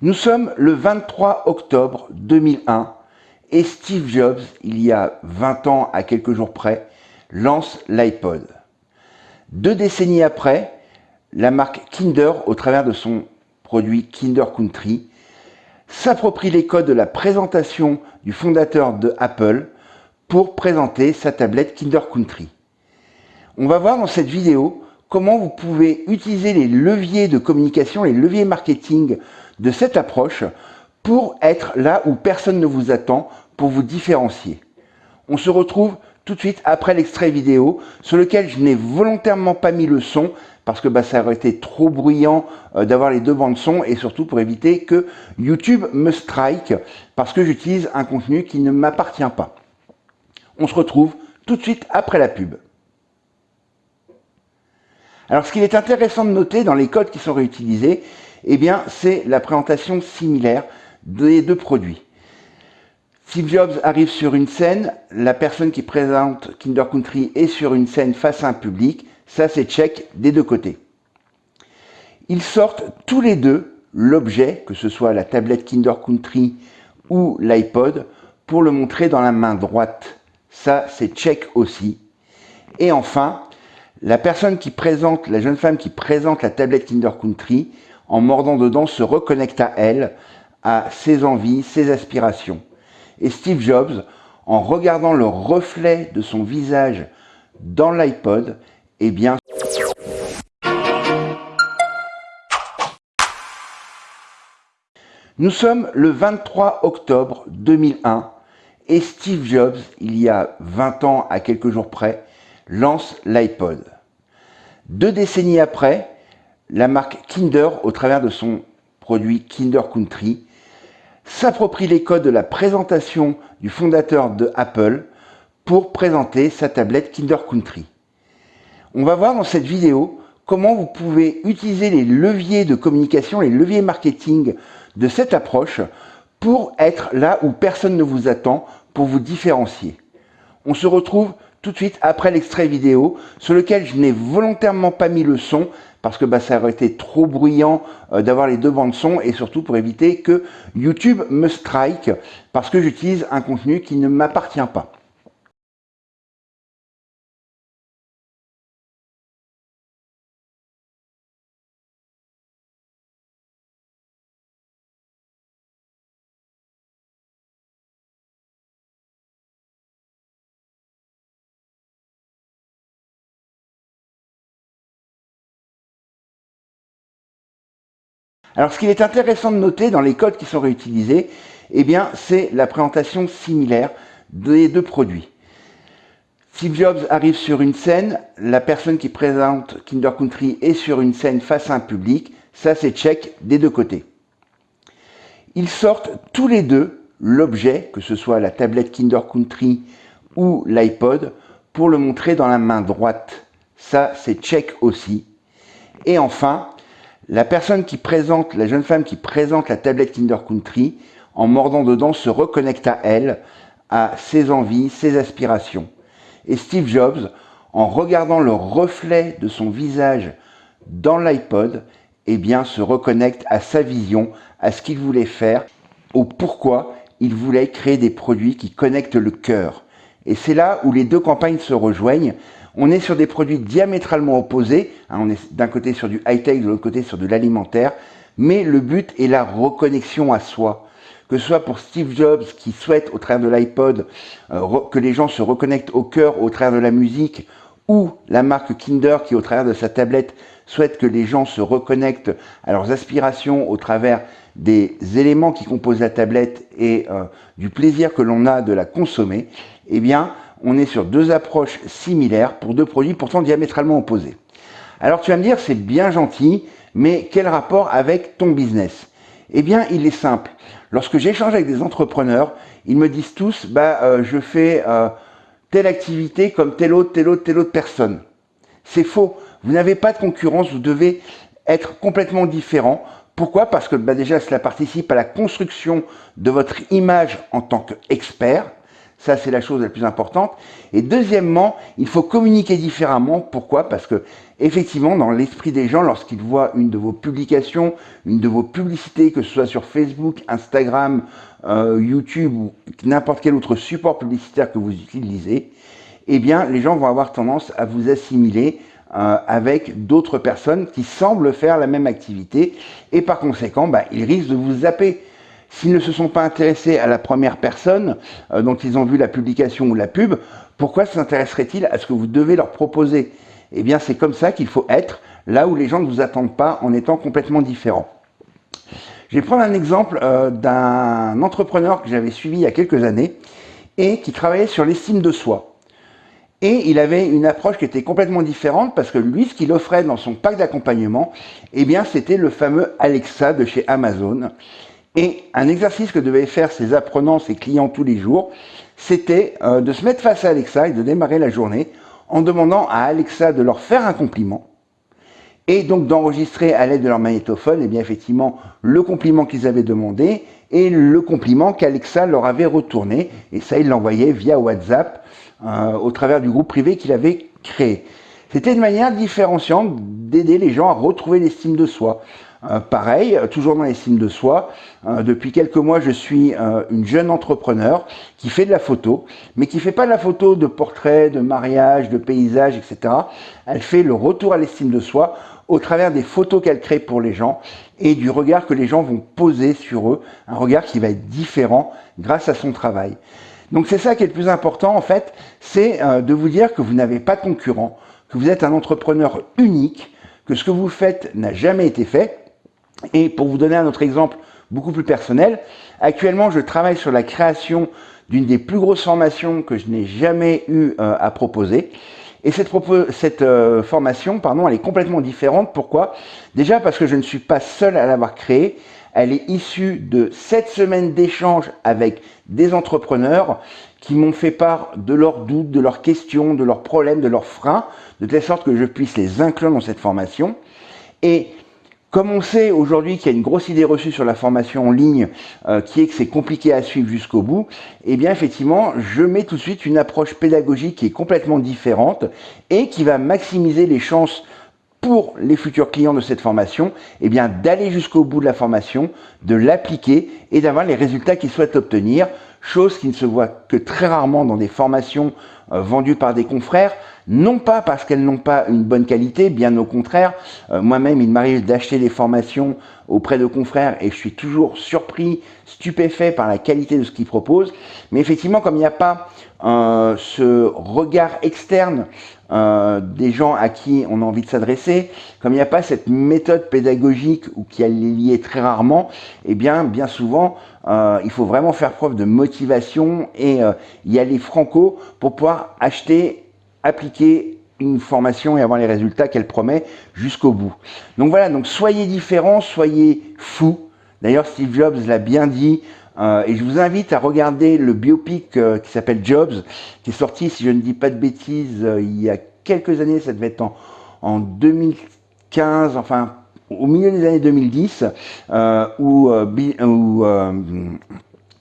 Nous sommes le 23 octobre 2001 et Steve Jobs, il y a 20 ans à quelques jours près, lance l'iPod. Deux décennies après, la marque Kinder, au travers de son produit Kinder Country, s'approprie les codes de la présentation du fondateur de Apple pour présenter sa tablette Kinder Country. On va voir dans cette vidéo comment vous pouvez utiliser les leviers de communication, les leviers marketing de cette approche pour être là où personne ne vous attend, pour vous différencier. On se retrouve tout de suite après l'extrait vidéo sur lequel je n'ai volontairement pas mis le son parce que bah, ça aurait été trop bruyant euh, d'avoir les deux bandes son et surtout pour éviter que YouTube me strike parce que j'utilise un contenu qui ne m'appartient pas. On se retrouve tout de suite après la pub. Alors ce qu'il est intéressant de noter dans les codes qui sont réutilisés, eh bien, c'est la présentation similaire des deux produits. Steve Jobs arrive sur une scène, la personne qui présente Kinder Country est sur une scène face à un public, ça c'est check des deux côtés. Ils sortent tous les deux l'objet, que ce soit la tablette Kinder Country ou l'iPod, pour le montrer dans la main droite. Ça c'est check aussi. Et enfin, la personne qui présente, la jeune femme qui présente la tablette Kinder Country, en mordant dedans, se reconnecte à elle, à ses envies, ses aspirations. Et Steve Jobs, en regardant le reflet de son visage dans l'iPod, eh bien... Nous sommes le 23 octobre 2001 et Steve Jobs, il y a 20 ans à quelques jours près, lance l'iPod. Deux décennies après, la marque Kinder, au travers de son produit Kinder Country, s'approprie les codes de la présentation du fondateur de Apple pour présenter sa tablette Kinder Country. On va voir dans cette vidéo comment vous pouvez utiliser les leviers de communication, les leviers marketing de cette approche pour être là où personne ne vous attend, pour vous différencier. On se retrouve tout de suite après l'extrait vidéo sur lequel je n'ai volontairement pas mis le son parce que bah, ça aurait été trop bruyant euh, d'avoir les deux bandes son et surtout pour éviter que YouTube me strike parce que j'utilise un contenu qui ne m'appartient pas. Alors ce qu'il est intéressant de noter dans les codes qui sont réutilisés, eh bien c'est la présentation similaire des deux produits. Steve Jobs arrive sur une scène, la personne qui présente Kinder Country est sur une scène face à un public, ça c'est check des deux côtés. Ils sortent tous les deux l'objet, que ce soit la tablette Kinder Country ou l'iPod, pour le montrer dans la main droite. Ça c'est check aussi. Et enfin, la personne qui présente, la jeune femme qui présente la tablette Kinder Country, en mordant dedans, se reconnecte à elle, à ses envies, ses aspirations. Et Steve Jobs, en regardant le reflet de son visage dans l'iPod, eh bien, se reconnecte à sa vision, à ce qu'il voulait faire, au pourquoi il voulait créer des produits qui connectent le cœur. Et c'est là où les deux campagnes se rejoignent. On est sur des produits diamétralement opposés. Hein, on est d'un côté sur du high-tech, de l'autre côté sur de l'alimentaire. Mais le but est la reconnexion à soi. Que ce soit pour Steve Jobs qui souhaite au travers de l'iPod euh, que les gens se reconnectent au cœur au travers de la musique, ou la marque Kinder qui au travers de sa tablette souhaite que les gens se reconnectent à leurs aspirations au travers des éléments qui composent la tablette et euh, du plaisir que l'on a de la consommer, eh bien, on est sur deux approches similaires pour deux produits pourtant diamétralement opposés. Alors tu vas me dire, c'est bien gentil, mais quel rapport avec ton business? Eh bien, il est simple. Lorsque j'échange avec des entrepreneurs, ils me disent tous, bah, euh, je fais euh, telle activité comme telle autre, telle autre, telle autre personne. C'est faux. Vous n'avez pas de concurrence, vous devez être complètement différent. Pourquoi? Parce que bah, déjà, cela participe à la construction de votre image en tant qu'expert. Ça, c'est la chose la plus importante. Et deuxièmement, il faut communiquer différemment. Pourquoi? Parce que effectivement, dans l'esprit des gens, lorsqu'ils voient une de vos publications, une de vos publicités, que ce soit sur Facebook, Instagram, euh, YouTube ou n'importe quel autre support publicitaire que vous utilisez, eh bien, les gens vont avoir tendance à vous assimiler euh, avec d'autres personnes qui semblent faire la même activité et par conséquent, bah, ils risquent de vous zapper. S'ils ne se sont pas intéressés à la première personne euh, dont ils ont vu la publication ou la pub, pourquoi s'intéresseraient-ils à ce que vous devez leur proposer? Eh bien, c'est comme ça qu'il faut être, là où les gens ne vous attendent pas en étant complètement différents. Je vais prendre un exemple euh, d'un entrepreneur que j'avais suivi il y a quelques années et qui travaillait sur l'estime de soi. Et il avait une approche qui était complètement différente parce que lui, ce qu'il offrait dans son pack d'accompagnement, eh bien, c'était le fameux Alexa de chez Amazon. Et un exercice que devaient faire ses apprenants, ses clients tous les jours, c'était euh, de se mettre face à Alexa et de démarrer la journée en demandant à Alexa de leur faire un compliment et donc d'enregistrer à l'aide de leur magnétophone, et eh bien effectivement, le compliment qu'ils avaient demandé et le compliment qu'Alexa leur avait retourné. Et ça, il l'envoyait via WhatsApp euh, au travers du groupe privé qu'il avait créé. C'était une manière différenciante d'aider les gens à retrouver l'estime de soi. Euh, pareil, toujours dans l'estime de soi, euh, depuis quelques mois, je suis euh, une jeune entrepreneur qui fait de la photo, mais qui fait pas de la photo de portrait, de mariage, de paysage, etc. Elle fait le retour à l'estime de soi au travers des photos qu'elle crée pour les gens et du regard que les gens vont poser sur eux, un regard qui va être différent grâce à son travail. Donc c'est ça qui est le plus important en fait, c'est de vous dire que vous n'avez pas de concurrent, que vous êtes un entrepreneur unique, que ce que vous faites n'a jamais été fait et pour vous donner un autre exemple beaucoup plus personnel, actuellement je travaille sur la création d'une des plus grosses formations que je n'ai jamais eu euh, à proposer. Et cette, euh, formation, pardon, elle est complètement différente. Pourquoi? Déjà parce que je ne suis pas seul à l'avoir créée. Elle est issue de sept semaines d'échanges avec des entrepreneurs qui m'ont fait part de leurs doutes, de leurs questions, de leurs problèmes, de leurs freins, de telle sorte que je puisse les inclure dans cette formation. Et comme on sait aujourd'hui qu'il y a une grosse idée reçue sur la formation en ligne, euh, qui est que c'est compliqué à suivre jusqu'au bout, eh bien effectivement, je mets tout de suite une approche pédagogique qui est complètement différente et qui va maximiser les chances pour les futurs clients de cette formation, eh bien d'aller jusqu'au bout de la formation, de l'appliquer et d'avoir les résultats qu'ils souhaitent obtenir, chose qui ne se voit que très rarement dans des formations euh, vendues par des confrères, non pas parce qu'elles n'ont pas une bonne qualité, bien au contraire. Euh, moi-même, il m'arrive d'acheter des formations auprès de confrères et je suis toujours surpris, stupéfait par la qualité de ce qu'ils proposent. Mais effectivement, comme il n'y a pas euh, ce regard externe euh, des gens à qui on a envie de s'adresser, comme il n'y a pas cette méthode pédagogique ou qui est liée très rarement, eh bien, bien souvent, il faut vraiment faire preuve de motivation et y aller franco pour pouvoir acheter appliquer une formation et avoir les résultats qu'elle promet jusqu'au bout. Donc voilà, donc soyez différents, soyez fous. D'ailleurs, Steve Jobs l'a bien dit, euh, et je vous invite à regarder le biopic euh, qui s'appelle Jobs, qui est sorti, si je ne dis pas de bêtises, euh, il y a quelques années, ça devait être en, en 2015, enfin au milieu des années 2010, où, où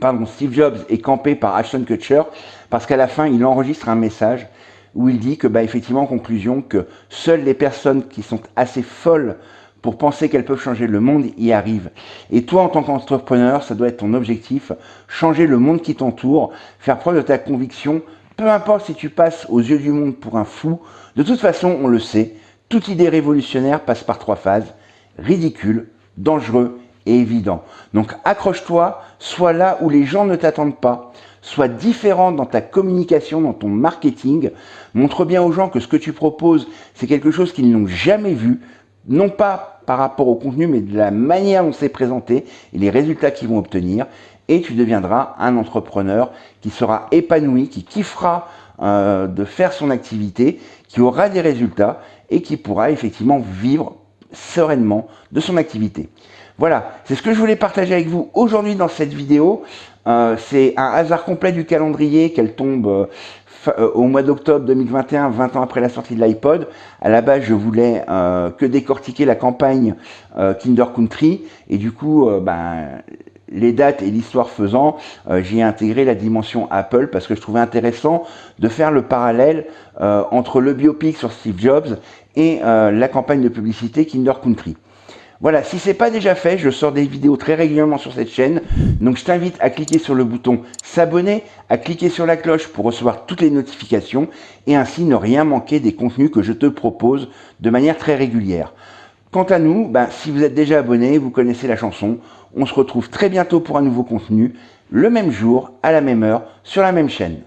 pardon, Steve Jobs est campé par Ashton Kutcher, parce qu'à la fin, il enregistre un message où il dit que, bah, effectivement, en conclusion, que seules les personnes qui sont assez folles pour penser qu'elles peuvent changer le monde y arrivent. Et toi, en tant qu'entrepreneur, ça doit être ton objectif, changer le monde qui t'entoure, faire preuve de ta conviction, peu importe si tu passes aux yeux du monde pour un fou, de toute façon, on le sait, toute idée révolutionnaire passe par trois phases, ridicule, dangereux et évident. Donc accroche-toi, sois là où les gens ne t'attendent pas, sois différent dans ta communication, dans ton marketing. Montre bien aux gens que ce que tu proposes, c'est quelque chose qu'ils n'ont jamais vu, non pas par rapport au contenu, mais de la manière dont c'est présenté et les résultats qu'ils vont obtenir. Et tu deviendras un entrepreneur qui sera épanoui, qui kiffera euh, de faire son activité, qui aura des résultats et qui pourra effectivement vivre sereinement de son activité. Voilà, c'est ce que je voulais partager avec vous aujourd'hui dans cette vidéo. Euh, c'est un hasard complet du calendrier qu'elle tombe euh, euh, au mois d'octobre 2021, 20 ans après la sortie de l'iPod. À la base, je voulais que décortiquer la campagne Kinder Country. Et du coup, ben, les dates et l'histoire faisant, euh, j'ai intégré la dimension Apple parce que je trouvais intéressant de faire le parallèle euh, entre le biopic sur Steve Jobs et euh, la campagne de publicité Kinder Country. Voilà, si c'est pas déjà fait, je sors des vidéos très régulièrement sur cette chaîne, donc je t'invite à cliquer sur le bouton s'abonner, à cliquer sur la cloche pour recevoir toutes les notifications et ainsi ne rien manquer des contenus que je te propose de manière très régulière. Quant à nous, ben, si vous êtes déjà abonné, vous connaissez la chanson, on se retrouve très bientôt pour un nouveau contenu, le même jour, à la même heure, sur la même chaîne.